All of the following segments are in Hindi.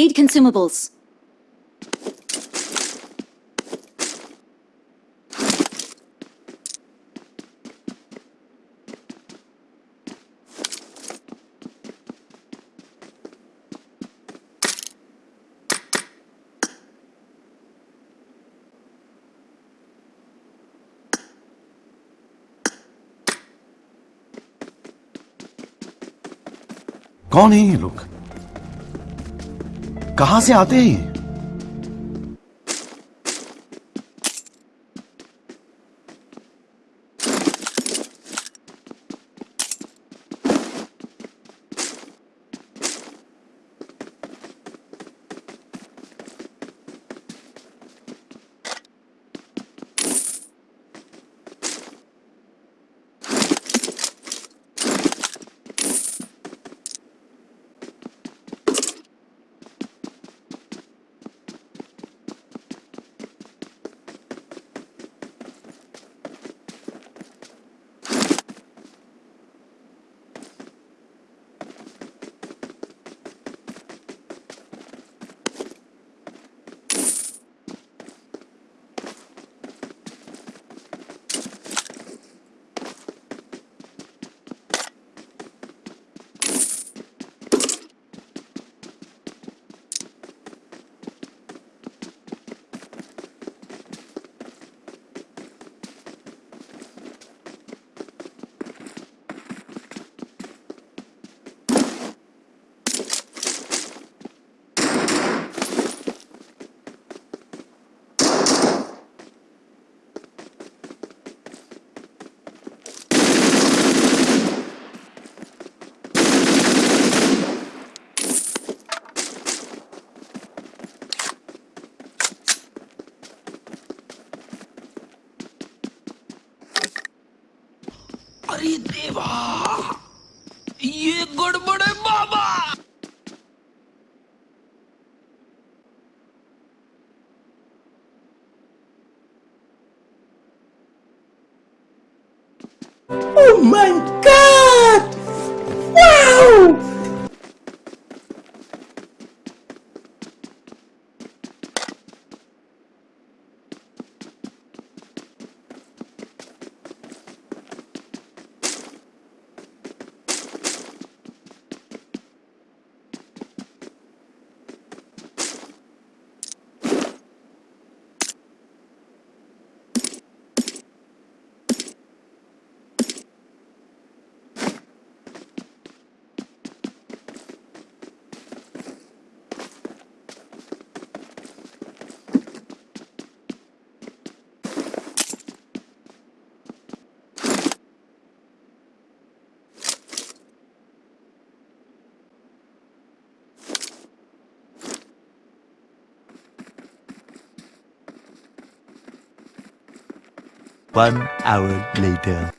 need consumables. कौन है ये लोग कहाँ से आते हैं いわ One hour later.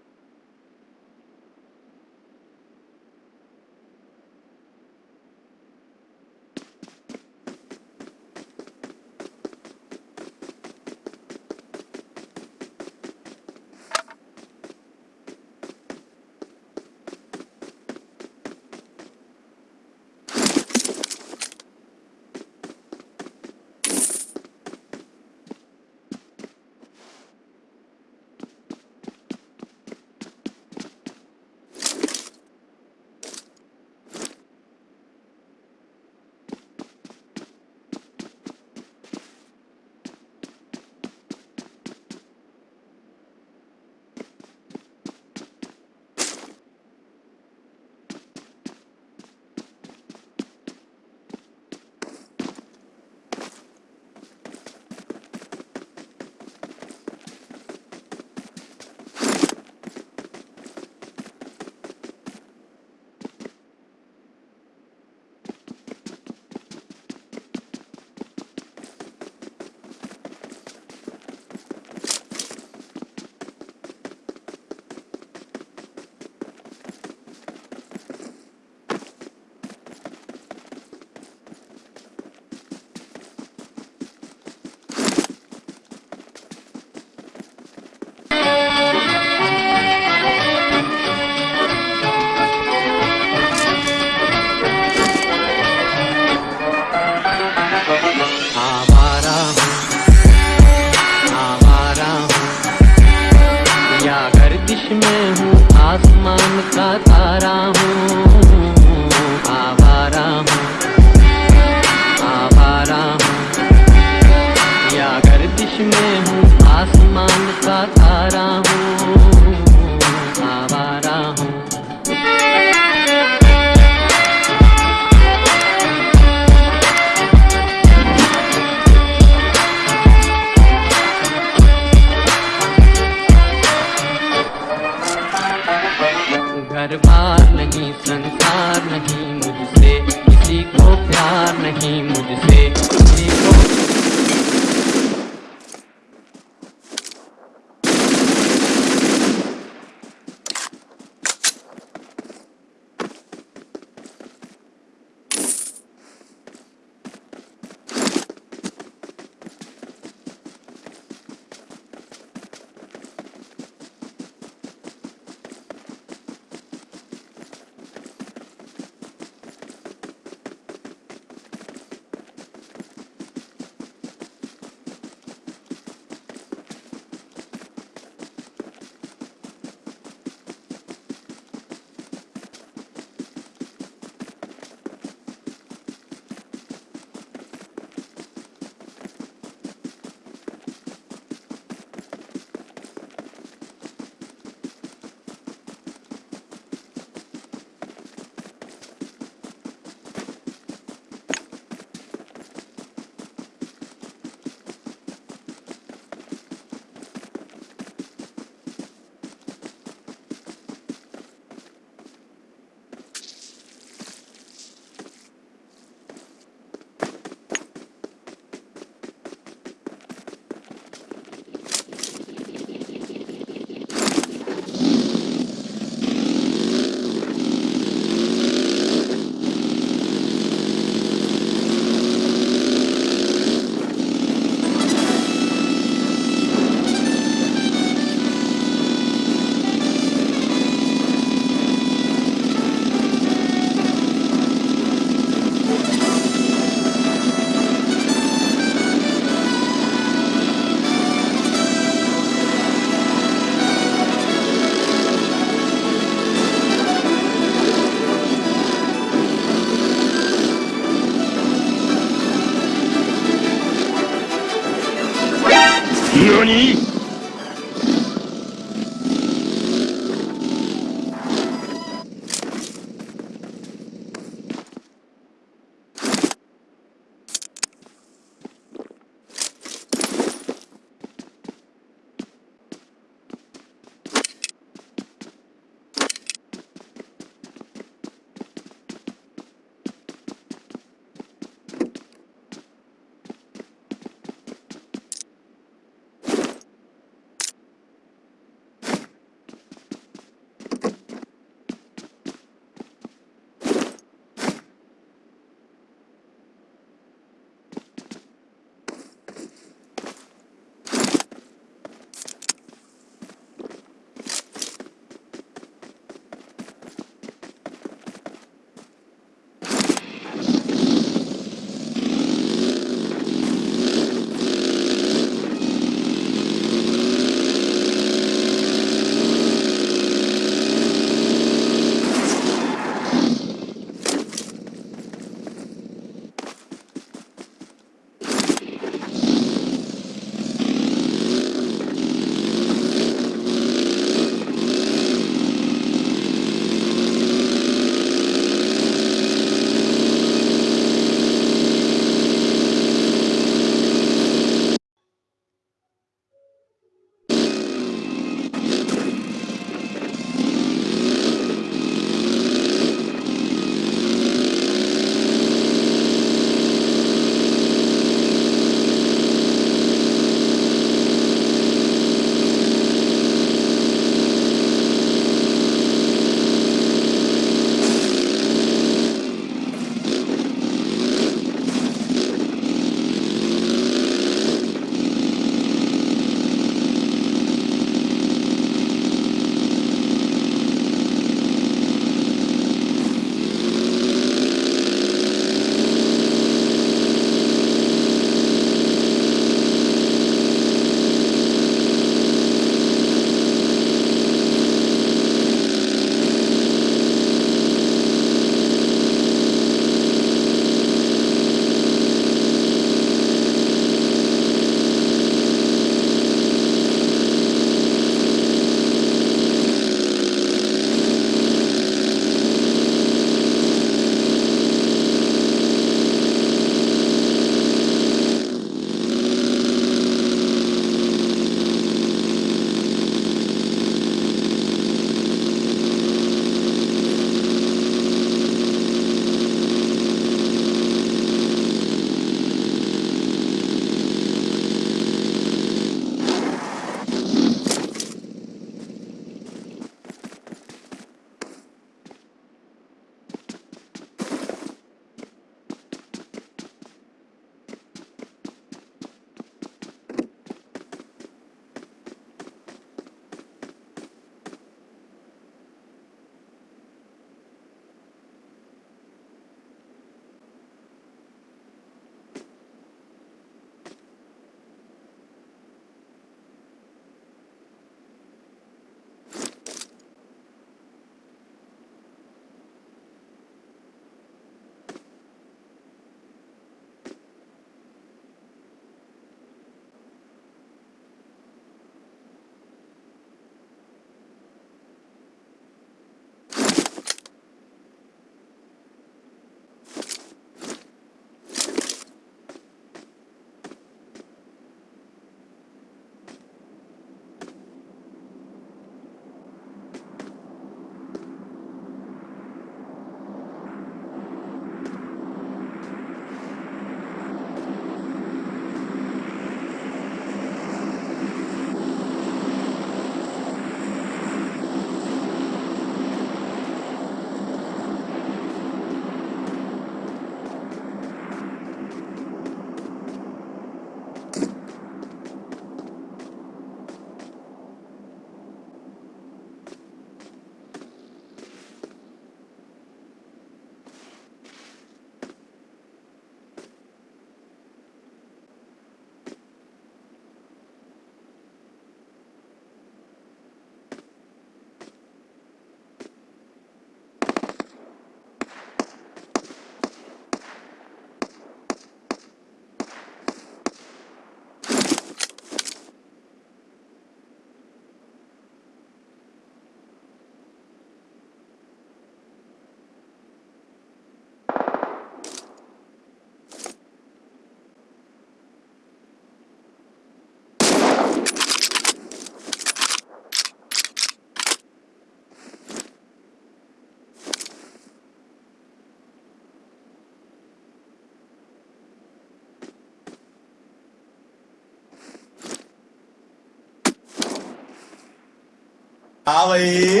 हाँ भाई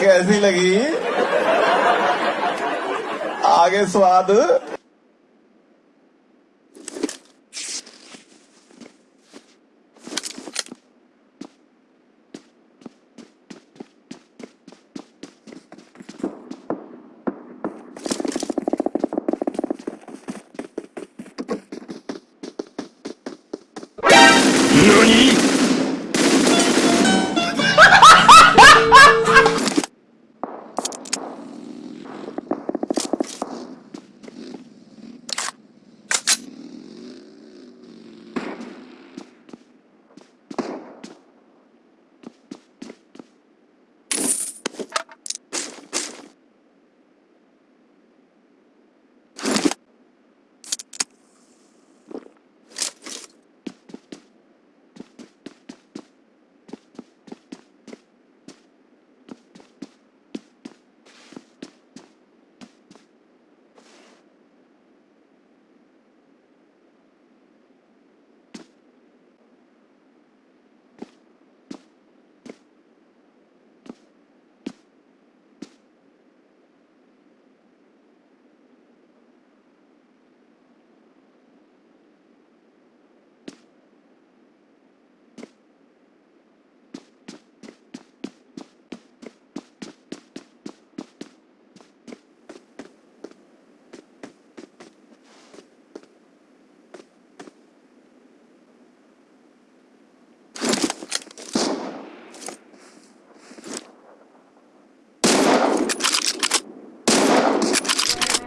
कैसी लगी? आगे स्वाद।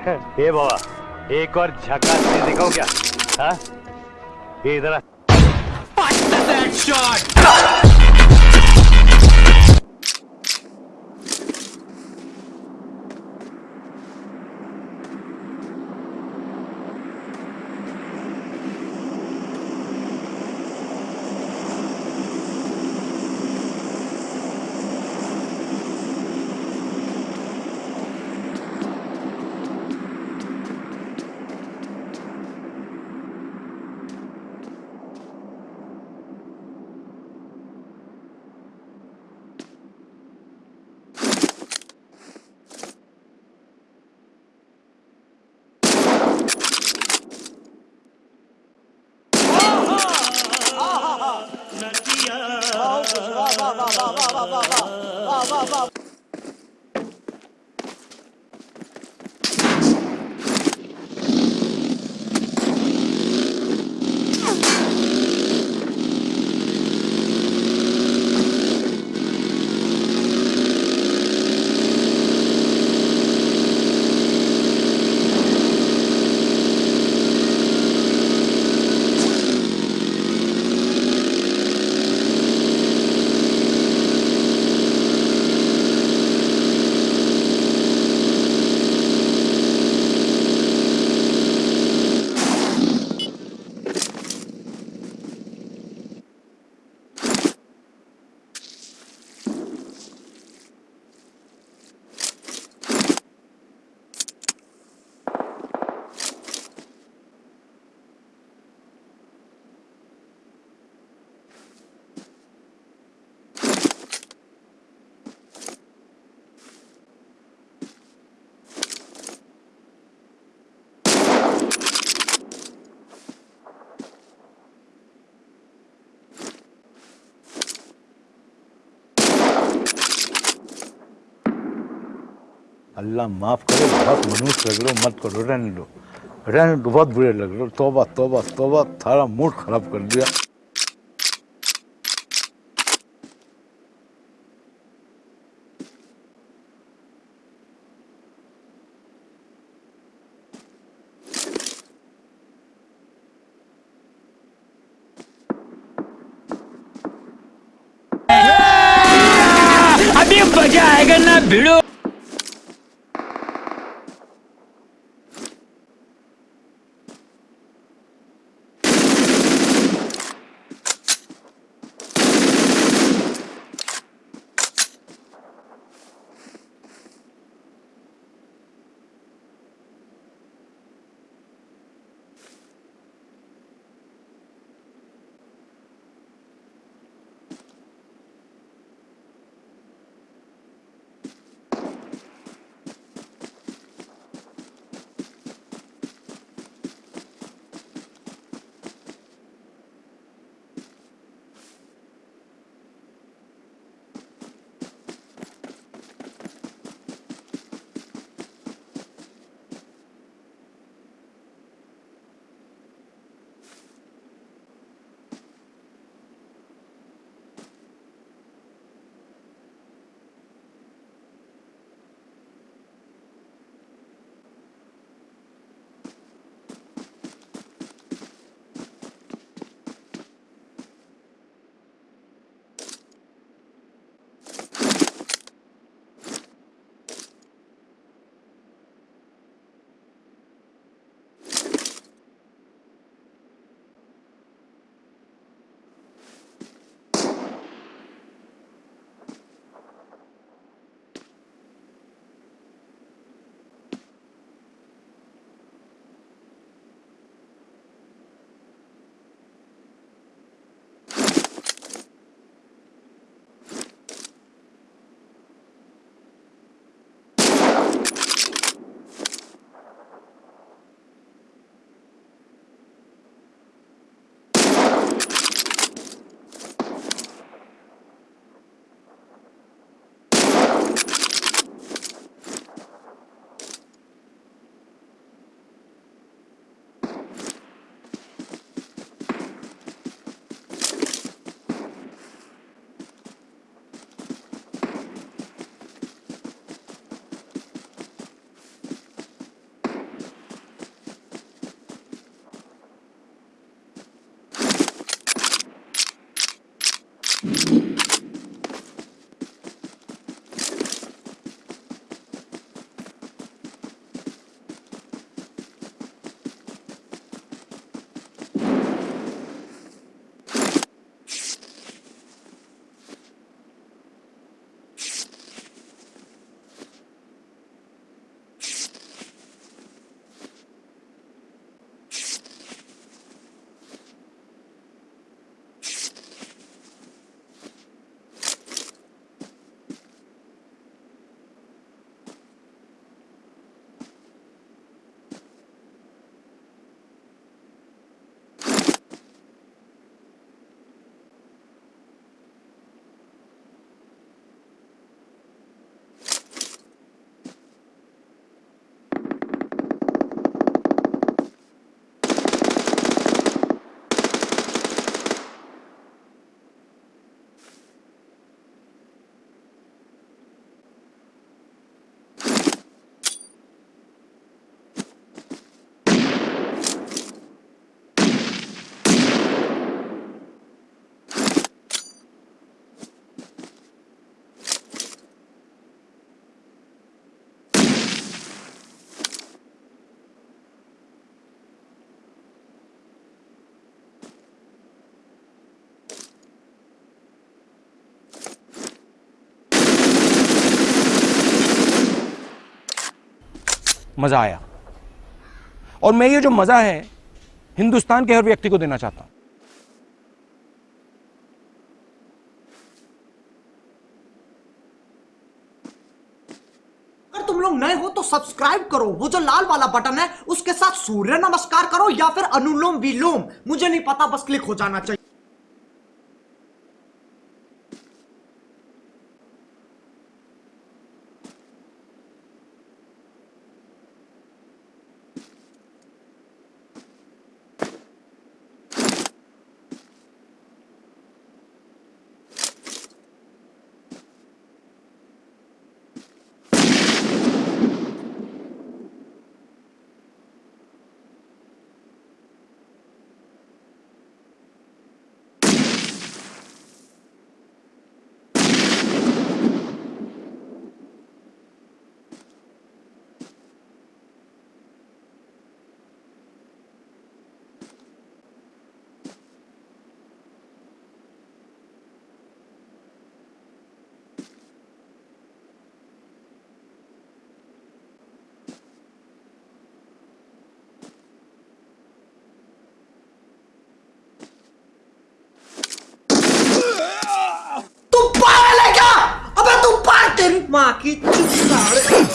हे बाबा एक और झका दिखाओ क्या? हाँ? इधर अल्लाह माफ़ करे, बहुत मनुष्य लग रहे हो मत करो, रहने दो। रहने बहुत बुरे लग रहे हो। तोबा तोबा तोबा, थारा मूड खराब कर दिया। मज़ा आया। और मैं ये जो मज़ा है, हिंदुस्तान के हर व्यक्ति को देना चाहता हूँ। तुम लोग नए हो तो सब्सक्राइब करो। वो जो लाल वाला बटन है, उसके साथ सूर्य नमस्कार करो या फिर अनुलोम विलोम। मुझे नहीं पता, बस क्लिक हो जाना चाहिए। तू पागल है